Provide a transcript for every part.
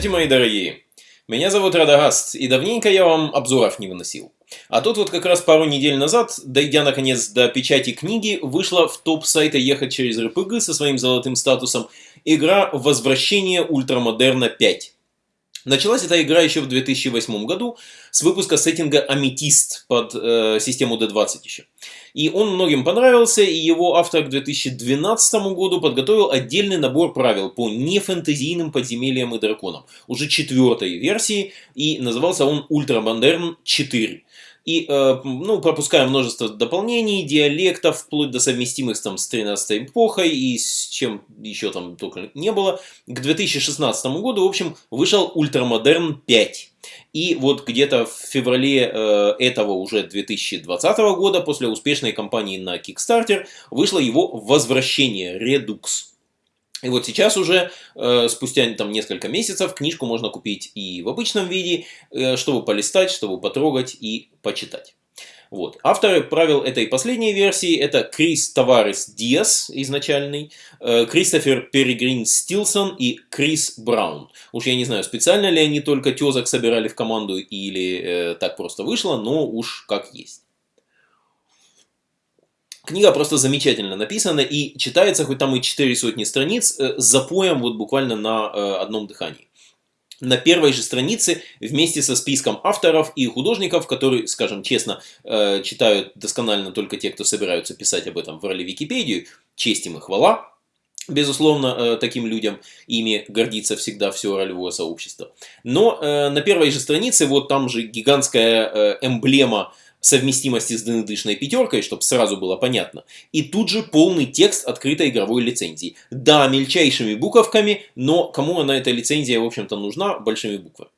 Здравствуйте, мои дорогие! Меня зовут Радагаст, и давненько я вам обзоров не выносил. А тут вот как раз пару недель назад, дойдя наконец до печати книги, вышла в топ сайта «Ехать через РПГ» со своим золотым статусом игра «Возвращение Ультрамодерна 5». Началась эта игра еще в 2008 году с выпуска сеттинга Аметист под э, систему D20 еще. И он многим понравился, и его автор к 2012 году подготовил отдельный набор правил по нефэнтезийным подземельям и драконам, уже четвертой версии, и назывался он Ультрамодерн 4. И, э, ну, пропуская множество дополнений, диалектов, вплоть до совместимых там с 13 эпохой и с чем еще там только не было, к 2016 году, в общем, вышел Ультрамодерн 5. И вот где-то в феврале э, этого уже 2020 года, после успешной кампании на Kickstarter, вышло его возвращение Redux. И вот сейчас уже, э, спустя там несколько месяцев, книжку можно купить и в обычном виде, э, чтобы полистать, чтобы потрогать и почитать. Вот. Авторы правил этой последней версии это Крис Таварес Диас, изначальный, э, Кристофер Перегрин Стилсон и Крис Браун. Уж я не знаю, специально ли они только тезок собирали в команду или э, так просто вышло, но уж как есть. Книга просто замечательно написана и читается, хоть там и 4 сотни страниц, э, запоем вот буквально на э, одном дыхании. На первой же странице вместе со списком авторов и художников, которые, скажем честно, э, читают досконально только те, кто собираются писать об этом в роли Википедию, честь им и хвала, Безусловно, таким людям ими гордится всегда все ролевое сообщество. Но на первой же странице вот там же гигантская эмблема совместимости с ДНДшной пятеркой, чтобы сразу было понятно. И тут же полный текст открытой игровой лицензии. Да, мельчайшими буковками, но кому она эта лицензия, в общем-то, нужна большими буквами.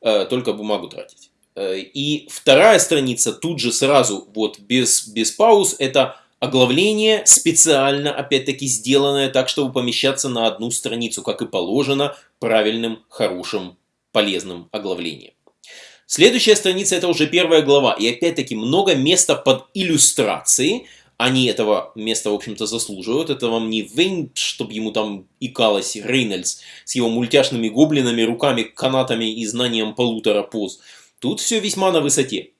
Э, только бумагу тратить. Э, и вторая страница тут же сразу, вот без, без пауз, это оглавление специально, опять-таки, сделанное так, чтобы помещаться на одну страницу, как и положено правильным, хорошим, полезным оглавлением. Следующая страница это уже первая глава. И опять-таки много места под иллюстрации. Они этого места, в общем-то, заслуживают. Это вам не Вейн, чтобы ему там икалось Рейнольдс с его мультяшными гоблинами, руками, канатами и знанием полутора поз. Тут все весьма на высоте.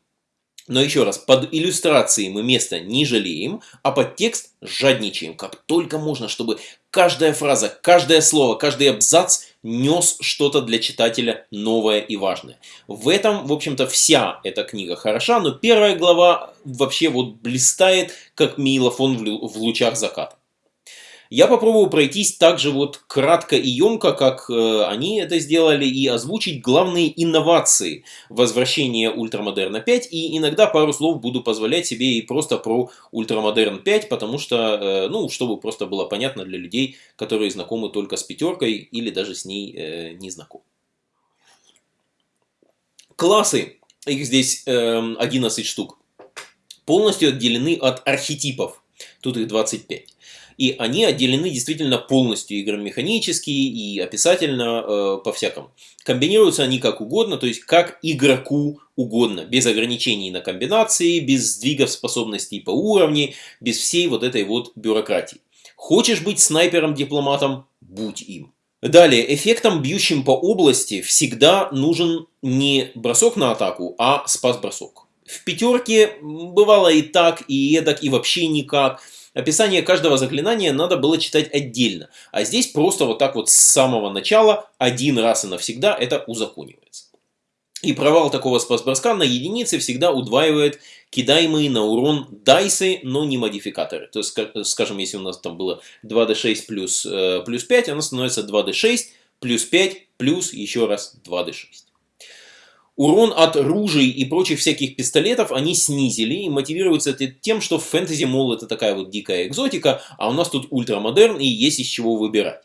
Но еще раз, под иллюстрации мы места не жалеем, а под текст жадничаем, как только можно, чтобы каждая фраза, каждое слово, каждый абзац нес что-то для читателя новое и важное. В этом, в общем-то, вся эта книга хороша, но первая глава вообще вот блистает, как миелофон в лучах заката. Я попробую пройтись так же вот кратко и емко, как э, они это сделали, и озвучить главные инновации возвращения Ультрамодерна 5, и иногда пару слов буду позволять себе и просто про Ультрамодерн 5, потому что, э, ну, чтобы просто было понятно для людей, которые знакомы только с пятеркой или даже с ней э, не знакомы. Классы, их здесь э, 11 штук, полностью отделены от архетипов, тут их 25 и они отделены действительно полностью игромеханически и описательно э, по-всякому. Комбинируются они как угодно, то есть как игроку угодно, без ограничений на комбинации, без сдвигов способностей по уровню, без всей вот этой вот бюрократии. Хочешь быть снайпером-дипломатом? Будь им. Далее, эффектом, бьющим по области, всегда нужен не бросок на атаку, а спас-бросок. В пятерке бывало и так, и эдак, и вообще никак. Описание каждого заклинания надо было читать отдельно. А здесь просто вот так вот с самого начала, один раз и навсегда это узаконивается. И провал такого спас-броска на единице всегда удваивает кидаемые на урон дайсы, но не модификаторы. То есть, скажем, если у нас там было 2d6 плюс, э, плюс 5, оно становится 2d6 плюс 5 плюс еще раз 2d6 урон от ружей и прочих всяких пистолетов они снизили и мотивируется это тем, что в фэнтези, мол, это такая вот дикая экзотика, а у нас тут ультрамодерн и есть из чего выбирать.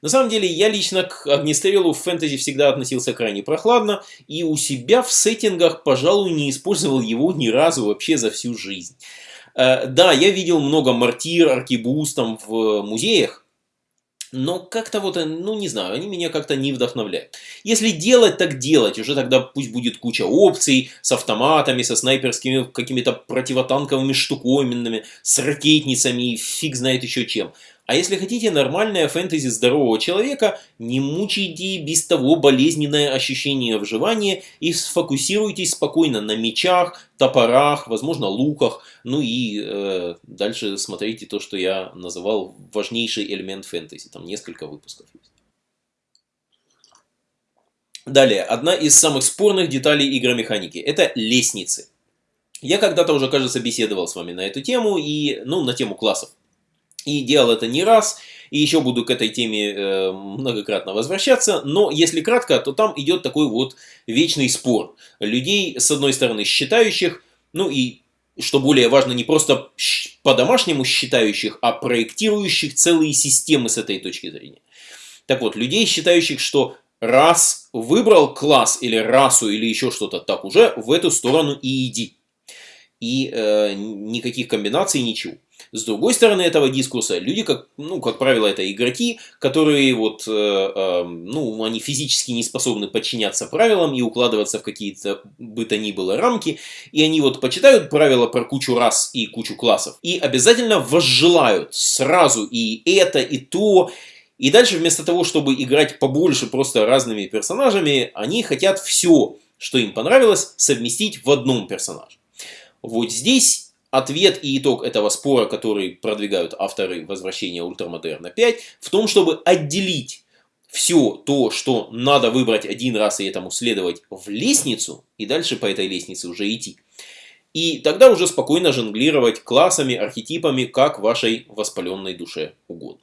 На самом деле, я лично к огнестрелу в фэнтези всегда относился крайне прохладно, и у себя в сеттингах, пожалуй, не использовал его ни разу вообще за всю жизнь. Э, да, я видел много мортир, аркибуз там в музеях, но как-то вот, э, ну не знаю, они меня как-то не вдохновляют. Если делать, так делать, уже тогда пусть будет куча опций с автоматами, со снайперскими какими-то противотанковыми штуковинами, с ракетницами и фиг знает еще чем. А если хотите нормальное фэнтези здорового человека, не мучайте без того болезненное ощущение вживания и сфокусируйтесь спокойно на мечах, топорах, возможно луках. Ну и э, дальше смотрите то, что я называл важнейший элемент фэнтези. Там несколько выпусков есть. Далее, одна из самых спорных деталей игромеханики – это лестницы. Я когда-то уже, кажется, беседовал с вами на эту тему, и, ну, на тему классов. И делал это не раз, и еще буду к этой теме э, многократно возвращаться. Но если кратко, то там идет такой вот вечный спор. Людей, с одной стороны, считающих, ну и, что более важно, не просто по-домашнему считающих, а проектирующих целые системы с этой точки зрения. Так вот, людей, считающих, что раз выбрал класс или расу или еще что-то, так уже в эту сторону и иди. И э, никаких комбинаций, ничего. С другой стороны этого дискурса, люди, как, ну, как правило, это игроки, которые вот, э, э, ну, они физически не способны подчиняться правилам и укладываться в какие-то бы то ни было рамки, и они вот почитают правила про кучу рас и кучу классов, и обязательно возжелают сразу и это, и то, и дальше вместо того, чтобы играть побольше просто разными персонажами, они хотят все, что им понравилось, совместить в одном персонаже. Вот здесь ответ и итог этого спора, который продвигают авторы возвращения Ультрамодерна 5, в том, чтобы отделить все то, что надо выбрать один раз и этому следовать в лестницу, и дальше по этой лестнице уже идти. И тогда уже спокойно жонглировать классами, архетипами, как вашей воспаленной душе угодно.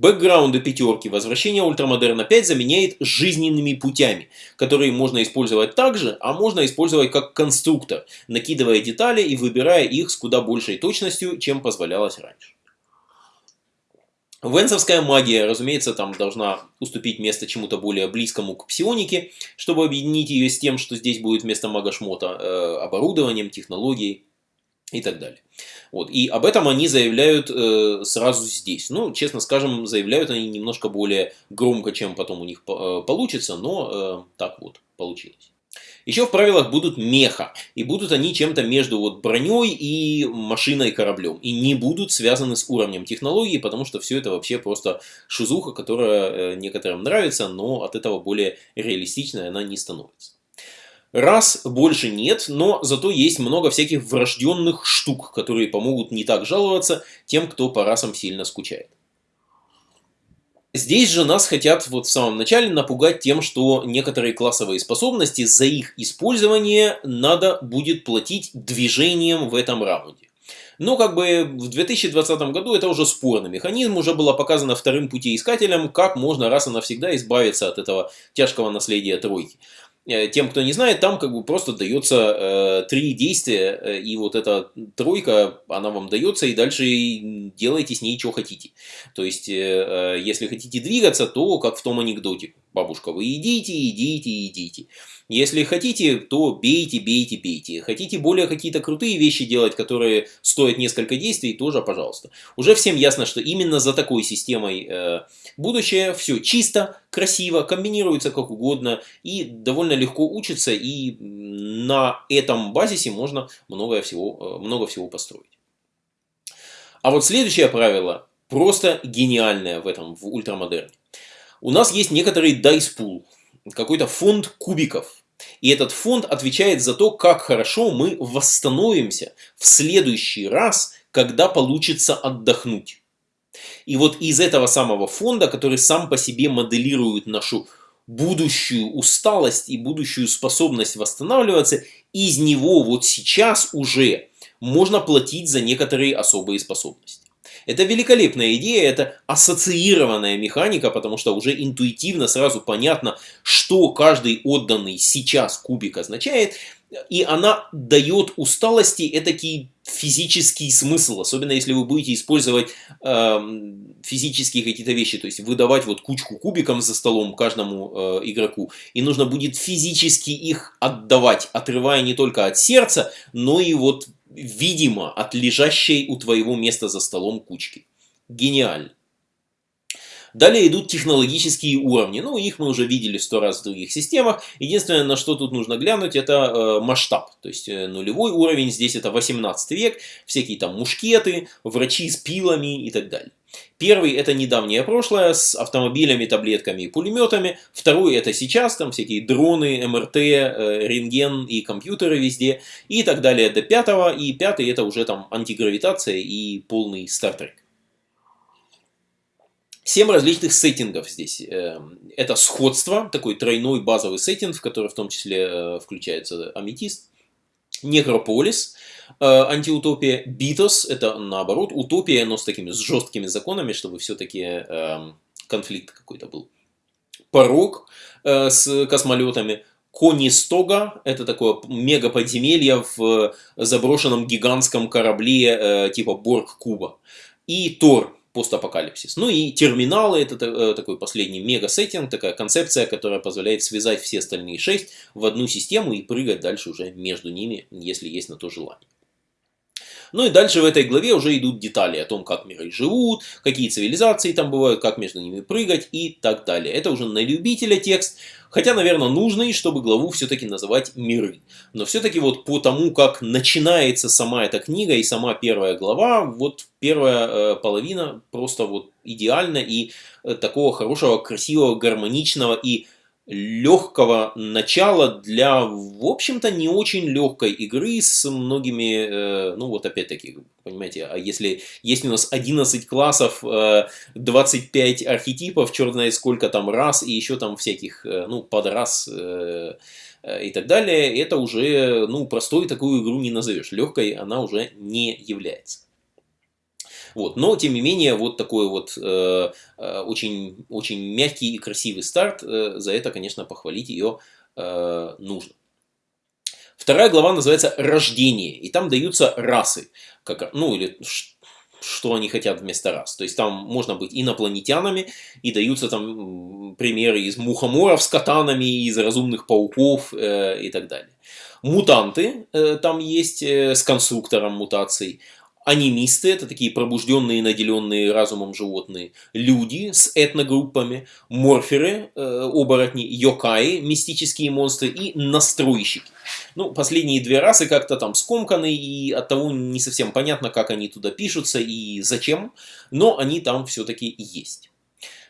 Бэкграунды пятерки возвращение Ультрамодерна 5 заменяет жизненными путями, которые можно использовать также, а можно использовать как конструктор, накидывая детали и выбирая их с куда большей точностью, чем позволялось раньше. Венсовская магия, разумеется, там должна уступить место чему-то более близкому к псионике, чтобы объединить ее с тем, что здесь будет вместо мага-шмота э, оборудованием, технологией и так далее. Вот. И об этом они заявляют э, сразу здесь. Ну, честно скажем, заявляют они немножко более громко, чем потом у них э, получится, но э, так вот получилось. Еще в правилах будут меха, и будут они чем-то между вот броней и машиной кораблем, и не будут связаны с уровнем технологии, потому что все это вообще просто шизуха, которая э, некоторым нравится, но от этого более реалистичной она не становится. Раз больше нет, но зато есть много всяких врожденных штук, которые помогут не так жаловаться тем, кто по расам сильно скучает. Здесь же нас хотят вот в самом начале напугать тем, что некоторые классовые способности за их использование надо будет платить движением в этом раунде. Но как бы в 2020 году это уже спорный механизм, уже было показано вторым путеискателям, как можно раз и навсегда избавиться от этого тяжкого наследия тройки. Э, тем, кто не знает, там как бы просто дается э, три действия, э, и вот эта тройка, она вам дается, и дальше делайте с ней, что хотите. То есть, э, э, если хотите двигаться, то как в том анекдоте. Бабушка, вы идите, идите, идите. Если хотите, то бейте, бейте, бейте. Хотите более какие-то крутые вещи делать, которые стоят несколько действий, тоже пожалуйста. Уже всем ясно, что именно за такой системой э, будущее все чисто, красиво, комбинируется как угодно и довольно легко учится. И на этом базисе можно много всего, э, много всего построить. А вот следующее правило просто гениальное в этом, в ультрамодерне. У нас есть некоторый дайспул, какой-то фонд кубиков, и этот фонд отвечает за то, как хорошо мы восстановимся в следующий раз, когда получится отдохнуть. И вот из этого самого фонда, который сам по себе моделирует нашу будущую усталость и будущую способность восстанавливаться, из него вот сейчас уже можно платить за некоторые особые способности. Это великолепная идея, это ассоциированная механика, потому что уже интуитивно сразу понятно, что каждый отданный сейчас кубик означает, и она дает усталости этакий физический смысл, особенно если вы будете использовать э, физические какие-то вещи, то есть выдавать вот кучку кубиков за столом каждому э, игроку, и нужно будет физически их отдавать, отрывая не только от сердца, но и вот видимо, от лежащей у твоего места за столом кучки. Гениально. Далее идут технологические уровни. Ну, их мы уже видели сто раз в других системах. Единственное, на что тут нужно глянуть, это э, масштаб. То есть э, нулевой уровень, здесь это 18 век, всякие там мушкеты, врачи с пилами и так далее. Первый это недавнее прошлое с автомобилями, таблетками и пулеметами. Второй это сейчас, там всякие дроны, МРТ, э, рентген и компьютеры везде. И так далее до пятого. И пятый это уже там антигравитация и полный стартрек. Семь различных сеттингов здесь. Эм, это сходство, такой тройной базовый сеттинг, в который в том числе э, включается аметист. Некрополис, э, антиутопия. Битос, это наоборот, утопия, но с такими с жесткими законами, чтобы все-таки эм, конфликт какой-то был. Порог э, с космолетами. Конистога, это такое мега подземелье в заброшенном гигантском корабле типа Борг Куба. И Тор, постапокалипсис. Ну и терминалы, это э, такой последний мега-сеттинг, такая концепция, которая позволяет связать все остальные шесть в одну систему и прыгать дальше уже между ними, если есть на то желание. Ну и дальше в этой главе уже идут детали о том, как миры живут, какие цивилизации там бывают, как между ними прыгать и так далее. Это уже на любителя текст, хотя, наверное, нужный, чтобы главу все-таки называть миры. Но все-таки вот по тому, как начинается сама эта книга и сама первая глава, вот первая э, половина просто вот идеальна и э, такого хорошего, красивого, гармоничного и легкого начала для, в общем-то, не очень легкой игры с многими, э, ну вот опять-таки, понимаете, а если есть у нас 11 классов, 25 э, архетипов, черт знает сколько там раз, и еще там всяких, э, ну, подрас и так далее, это уже, ну, простой такую игру не назовешь. Легкой она уже не является. Вот. Но, тем не менее, вот такой вот э, э, очень, очень мягкий и красивый старт, э, за это, конечно, похвалить ее э, нужно. Вторая глава называется «Рождение», и там даются расы, как, ну или что они хотят вместо рас. То есть там можно быть инопланетянами, и даются там примеры из мухоморов с катанами, из разумных пауков э, и так далее. Мутанты э, там есть э, с конструктором мутаций, анимисты, это такие пробужденные, наделенные разумом животные, люди с этногруппами, морферы, э, оборотни, йокаи, мистические монстры и настройщики. Ну, последние две расы как-то там скомканы, и от того не совсем понятно, как они туда пишутся и зачем, но они там все-таки есть.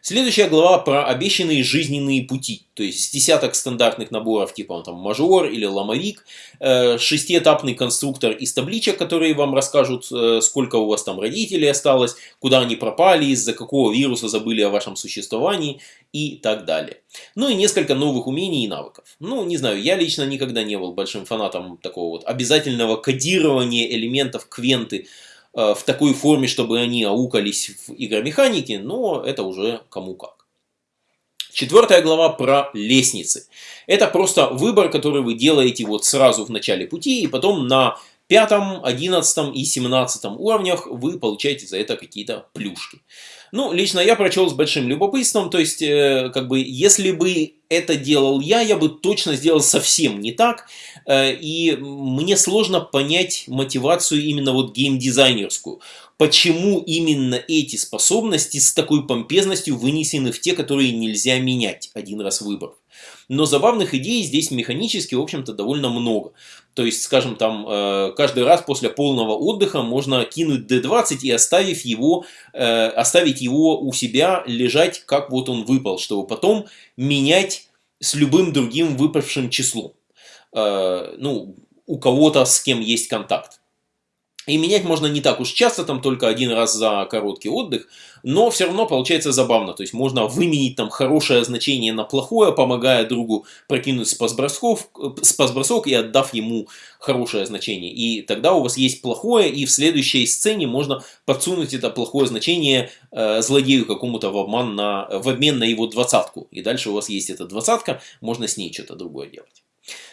Следующая глава про обещанные жизненные пути, то есть десяток стандартных наборов типа там мажор или ломовик, э, шестиэтапный конструктор из табличек, которые вам расскажут, э, сколько у вас там родителей осталось, куда они пропали, из-за какого вируса забыли о вашем существовании и так далее. Ну и несколько новых умений и навыков. Ну, не знаю, я лично никогда не был большим фанатом такого вот обязательного кодирования элементов квенты, в такой форме, чтобы они аукались в игромеханике, но это уже кому как. Четвертая глава про лестницы. Это просто выбор, который вы делаете вот сразу в начале пути, и потом на пятом, одиннадцатом и семнадцатом уровнях вы получаете за это какие-то плюшки. Ну, лично я прочел с большим любопытством, то есть, э, как бы, если бы это делал я, я бы точно сделал совсем не так, э, и мне сложно понять мотивацию именно вот геймдизайнерскую. Почему именно эти способности с такой помпезностью вынесены в те, которые нельзя менять один раз выбрав. Но забавных идей здесь механически, в общем-то, довольно много. То есть, скажем, там э, каждый раз после полного отдыха можно кинуть D20 и оставив его, э, оставить его у себя лежать, как вот он выпал, чтобы потом менять с любым другим выпавшим числом. Э, ну, у кого-то с кем есть контакт. И менять можно не так уж часто, там только один раз за короткий отдых, но все равно получается забавно. То есть можно выменить там хорошее значение на плохое, помогая другу прокинуть спас-бросок, спас и отдав ему хорошее значение. И тогда у вас есть плохое, и в следующей сцене можно подсунуть это плохое значение э, злодею какому-то в, обман на, в обмен на его двадцатку. И дальше у вас есть эта двадцатка, можно с ней что-то другое делать.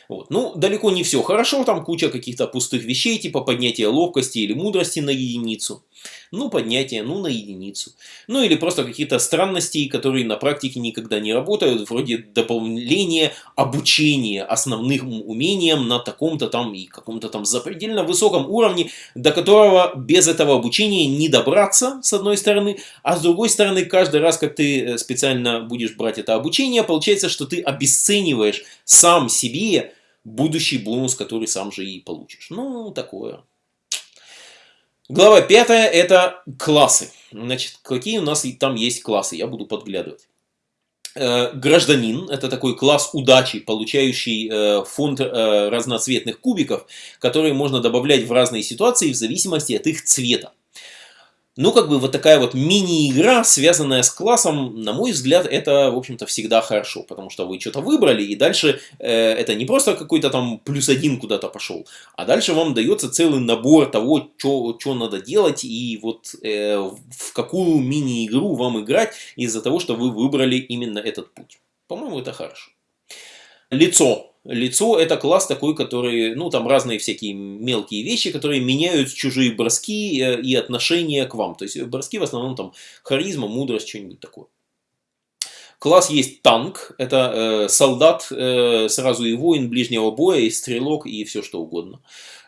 Вот. Ну, далеко не все хорошо, там куча каких-то пустых вещей, типа поднятия ловкости или мудрости на единицу. Ну, поднятие, ну, на единицу. Ну, или просто какие-то странности, которые на практике никогда не работают, вроде дополнения обучения основным умениям на таком-то там и каком-то там запредельно высоком уровне, до которого без этого обучения не добраться, с одной стороны, а с другой стороны, каждый раз, как ты э, специально будешь брать это обучение, получается, что ты обесцениваешь сам себе будущий бонус, который сам же и получишь. Ну, такое. Глава пятая – это классы. Значит, какие у нас там есть классы, я буду подглядывать. Э, гражданин – это такой класс удачи, получающий э, фонд э, разноцветных кубиков, которые можно добавлять в разные ситуации в зависимости от их цвета. Ну, как бы вот такая вот мини-игра, связанная с классом, на мой взгляд, это, в общем-то, всегда хорошо, потому что вы что-то выбрали, и дальше э, это не просто какой-то там плюс один куда-то пошел, а дальше вам дается целый набор того, что надо делать, и вот э, в какую мини-игру вам играть из-за того, что вы выбрали именно этот путь. По-моему, это хорошо. Лицо Лицо это класс такой, который, ну там разные всякие мелкие вещи, которые меняют чужие броски э, и отношения к вам. То есть броски в основном там харизма, мудрость, что-нибудь такое. Класс есть танк, это э, солдат, э, сразу и воин ближнего боя, и стрелок, и все что угодно.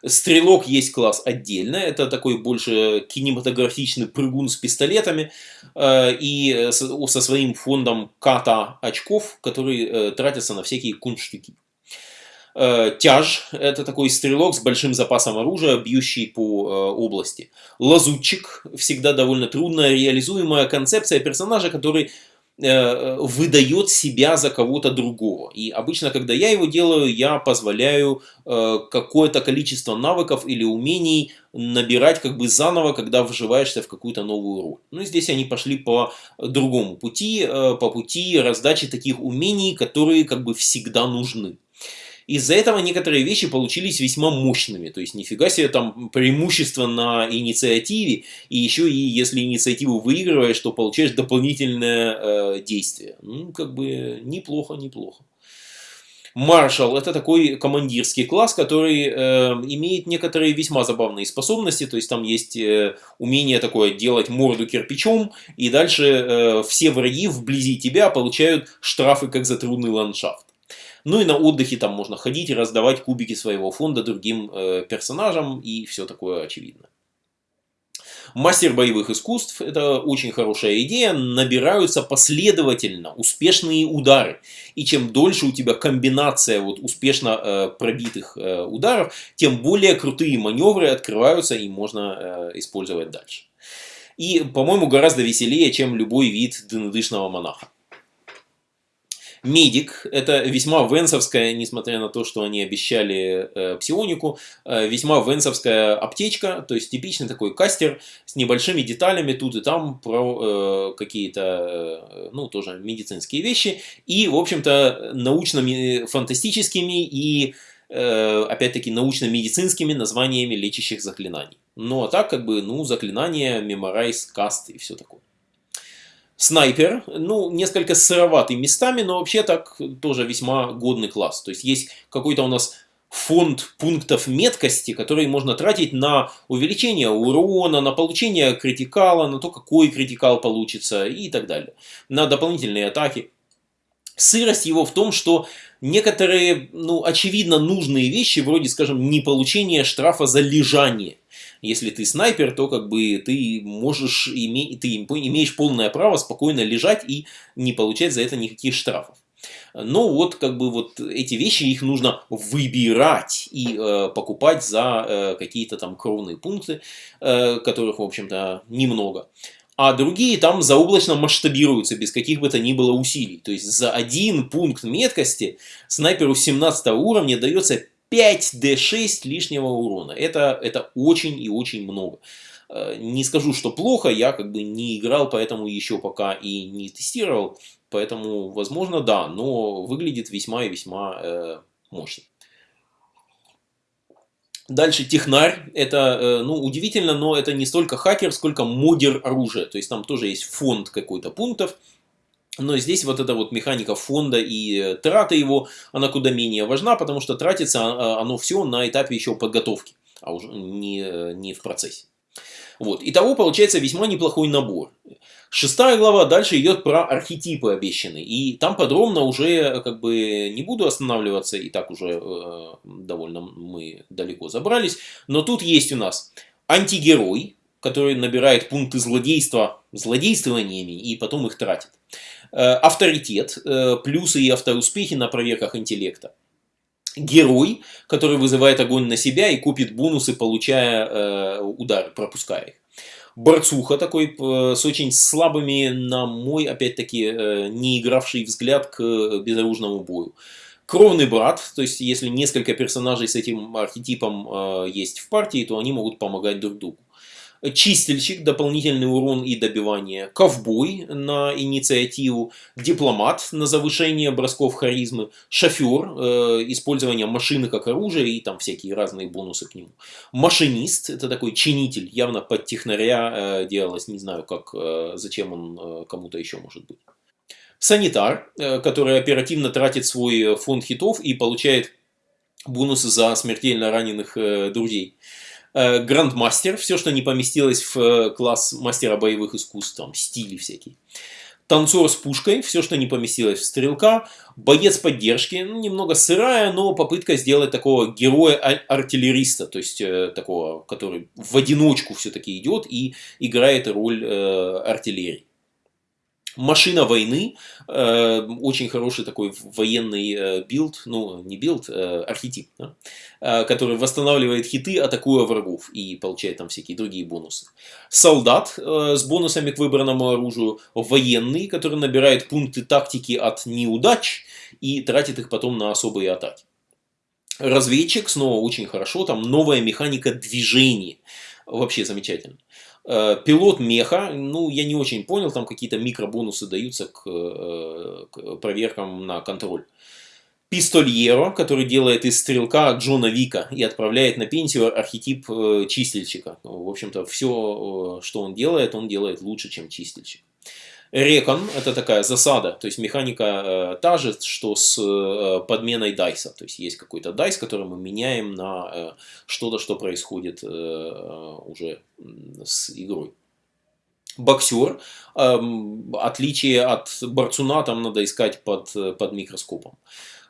Стрелок есть класс отдельно, это такой больше кинематографичный прыгун с пистолетами э, и со, со своим фондом ката очков, которые э, тратятся на всякие кунштюки. Э, тяж – это такой стрелок с большим запасом оружия, бьющий по э, области. Лазутчик – всегда довольно трудно реализуемая концепция персонажа, который э, выдает себя за кого-то другого. И обычно, когда я его делаю, я позволяю какое-то количество навыков или умений набирать как бы заново, когда вживаешься в какую-то новую роль. Ну, здесь они пошли по другому пути, по пути раздачи таких умений, которые как бы всегда нужны. Из-за этого некоторые вещи получились весьма мощными. То есть, нифига себе, там преимущество на инициативе. И еще и если инициативу выигрываешь, то получаешь дополнительное э, действие. Ну, как бы неплохо, неплохо. Маршал это такой командирский класс, который э, имеет некоторые весьма забавные способности. То есть там есть э, умение такое делать морду кирпичом, и дальше э, все враги вблизи тебя получают штрафы как за трудный ландшафт. Ну и на отдыхе там можно ходить и раздавать кубики своего фонда другим э, персонажам и все такое очевидно. Мастер боевых искусств – это очень хорошая идея. Набираются последовательно успешные удары. И чем дольше у тебя комбинация вот успешно э, пробитых э, ударов, тем более крутые маневры открываются и можно э, использовать дальше. И, по-моему, гораздо веселее, чем любой вид дынадышного монаха. Медик – это весьма венсовская, несмотря на то, что они обещали э, псионику, э, весьма венсовская аптечка, то есть типичный такой кастер с небольшими деталями тут и там про э, какие-то, э, ну, тоже медицинские вещи, и, в общем-то, научно-фантастическими и, э, опять-таки, научно-медицинскими названиями лечащих заклинаний. Ну, а так, как бы, ну, заклинания, меморайз, каст и все такое. Снайпер, ну, несколько сыроватый местами, но вообще так тоже весьма годный класс. То есть есть какой-то у нас фонд пунктов меткости, которые можно тратить на увеличение урона, на получение критикала, на то, какой критикал получится и так далее. На дополнительные атаки. Сырость его в том, что некоторые, ну, очевидно нужные вещи, вроде, скажем, не получение штрафа за лежание – если ты снайпер, то как бы ты можешь иметь, ты имеешь полное право спокойно лежать и не получать за это никаких штрафов. Но вот как бы вот эти вещи их нужно выбирать и э, покупать за э, какие-то там кровные пункты, э, которых в общем-то немного. А другие там заоблачно масштабируются без каких бы то ни было усилий. То есть за один пункт меткости снайперу 17 уровня дается 5d6 лишнего урона. Это, это очень и очень много. Э, не скажу, что плохо, я как бы не играл, поэтому еще пока и не тестировал. Поэтому, возможно, да, но выглядит весьма и весьма э, мощно. Дальше технарь. Это, э, ну, удивительно, но это не столько хакер, сколько модер оружия. То есть там тоже есть фонд какой-то пунктов. Но здесь вот эта вот механика фонда и траты его, она куда менее важна, потому что тратится а, а, оно все на этапе еще подготовки, а уже не, не в процессе. Вот. Итого получается весьма неплохой набор. Шестая глава дальше идет про архетипы обещанные. И там подробно уже как бы не буду останавливаться, и так уже э, довольно мы далеко забрались. Но тут есть у нас антигерой, который набирает пункты злодейства злодействованиями и потом их тратит. Э, авторитет, э, плюсы и автоуспехи на проверках интеллекта. Герой, который вызывает огонь на себя и купит бонусы, получая э, удары, пропуская их. Борцуха такой, с очень слабыми, на мой, опять-таки, не игравший взгляд к безоружному бою. Кровный брат, то есть если несколько персонажей с этим архетипом есть в партии, то они могут помогать друг другу чистильщик, дополнительный урон и добивание, ковбой на инициативу, дипломат на завышение бросков харизмы, шофер, э, использование машины как оружие и там всякие разные бонусы к нему. Машинист, это такой чинитель, явно под технаря э, делалось, не знаю, как, э, зачем он э, кому-то еще может быть. Санитар, э, который оперативно тратит свой фонд хитов и получает бонусы за смертельно раненых э, друзей. Э, грандмастер, все, что не поместилось в э, класс мастера боевых искусств, там, стили всякие. Танцор с пушкой, все, что не поместилось в стрелка. Боец поддержки, ну, немного сырая, но попытка сделать такого героя-артиллериста, то есть э, такого, который в одиночку все-таки идет и играет роль э, артиллерии. Машина войны, э, очень хороший такой военный э, build, ну не build, э, архетип, да, э, который восстанавливает хиты, атакуя врагов и получает там всякие другие бонусы. Солдат э, с бонусами к выбранному оружию, военный, который набирает пункты тактики от неудач и тратит их потом на особые атаки. Разведчик, снова очень хорошо, там новая механика движения, вообще замечательно. Э, пилот меха, ну, я не очень понял, там какие-то микробонусы даются к, э, к проверкам на контроль. Пистольеро, который делает из стрелка Джона Вика и отправляет на пенсию архетип э, чистильщика. В общем-то, все, что он делает, он делает лучше, чем чистильщик. Рекон – это такая засада, то есть механика э, та же, что с э, подменой дайса. То есть есть какой-то дайс, который мы меняем на э, что-то, что происходит э, уже с игрой. Боксер, э, отличие от борцуна, там надо искать под, под микроскопом.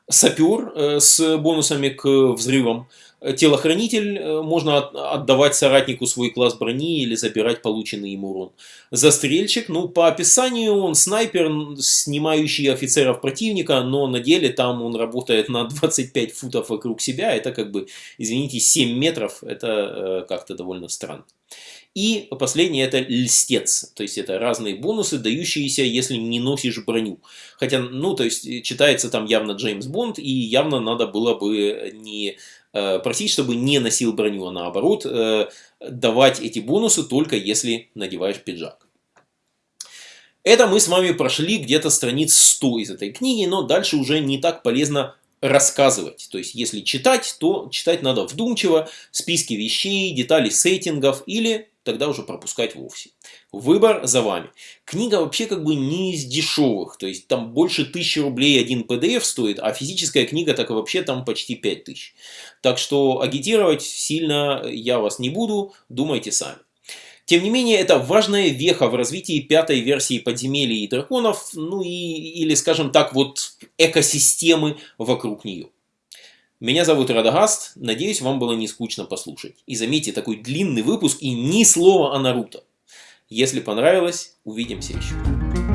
Сапер э, с бонусами к взрывам. Телохранитель э, можно отдавать соратнику свой класс брони или забирать полученный им урон. Застрельщик, ну по описанию он снайпер, снимающий офицеров противника, но на деле там он работает на 25 футов вокруг себя. Это как бы, извините, 7 метров, это э, как-то довольно странно. И последнее это льстец, то есть это разные бонусы, дающиеся, если не носишь броню. Хотя, ну, то есть читается там явно Джеймс Бонд, и явно надо было бы не Э, просить, чтобы не носил броню, а наоборот э, давать эти бонусы только если надеваешь пиджак. Это мы с вами прошли где-то страниц 100 из этой книги, но дальше уже не так полезно рассказывать. То есть, если читать, то читать надо вдумчиво, списки вещей, детали сеттингов или тогда уже пропускать вовсе. Выбор за вами. Книга вообще как бы не из дешевых, то есть там больше тысячи рублей один PDF стоит, а физическая книга так и вообще там почти 5000. Так что агитировать сильно я вас не буду, думайте сами. Тем не менее, это важная веха в развитии пятой версии подземелий и драконов, ну и, или, скажем так, вот экосистемы вокруг нее. Меня зовут Радагаст, надеюсь, вам было не скучно послушать. И заметьте, такой длинный выпуск и ни слова о Наруто. Если понравилось, увидимся еще.